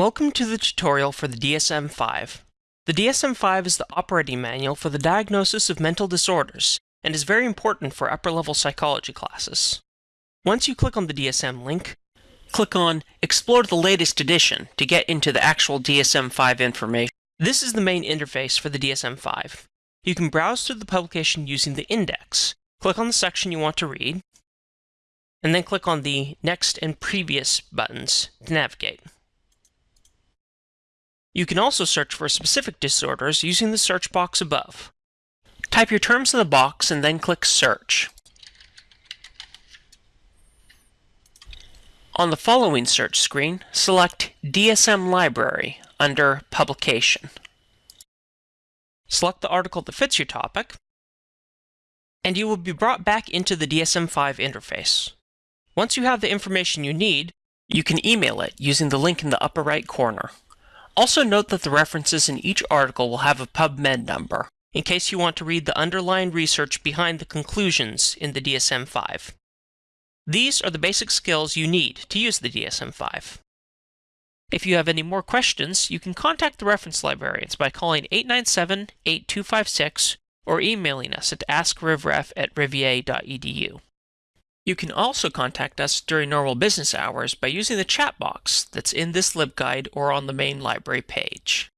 Welcome to the tutorial for the DSM-5. The DSM-5 is the operating manual for the diagnosis of mental disorders and is very important for upper-level psychology classes. Once you click on the DSM link, click on Explore the latest edition to get into the actual DSM-5 information. This is the main interface for the DSM-5. You can browse through the publication using the index. Click on the section you want to read, and then click on the Next and Previous buttons to navigate. You can also search for specific disorders using the search box above. Type your terms in the box and then click Search. On the following search screen, select DSM Library under Publication. Select the article that fits your topic, and you will be brought back into the DSM-5 interface. Once you have the information you need, you can email it using the link in the upper right corner. Also note that the references in each article will have a PubMed number, in case you want to read the underlying research behind the conclusions in the DSM-5. These are the basic skills you need to use the DSM-5. If you have any more questions, you can contact the reference librarians by calling 897-8256 or emailing us at askrivref at rivier.edu. You can also contact us during normal business hours by using the chat box that's in this LibGuide or on the main library page.